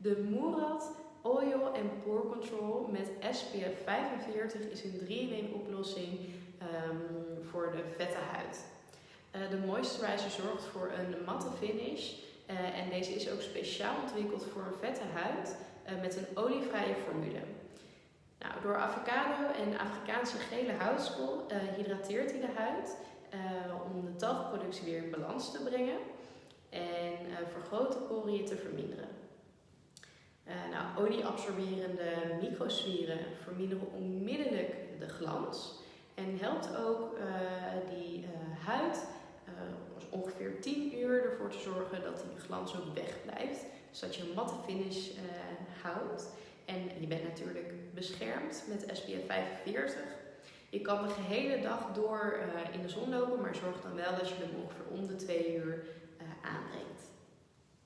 De Murad Oil Pore Control met SPF 45 is een 3-in-1 oplossing ehm, voor de vette huid. Uh, de moisturizer zorgt voor een matte finish uh, en deze is ook speciaal ontwikkeld voor een vette huid uh, met een olievrije formule. Nou, door avocado en Afrikaanse gele houtskool hydrateert hij de huid om de talgproductie weer in balans te brengen en vergrote poriën te verminderen. Olieabsorberende microsferen verminderen onmiddellijk de glans en helpt ook uh, die uh, huid ongeveer 10 uur ervoor te zorgen dat die glans ook wegblijft. Dus dat je een matte finish houdt. En je bent natuurlijk beschermd met SPF 45. Je kan de gehele dag door in de zon lopen, maar zorg dan wel dat je hem ongeveer om de 2 uur aanbrengt.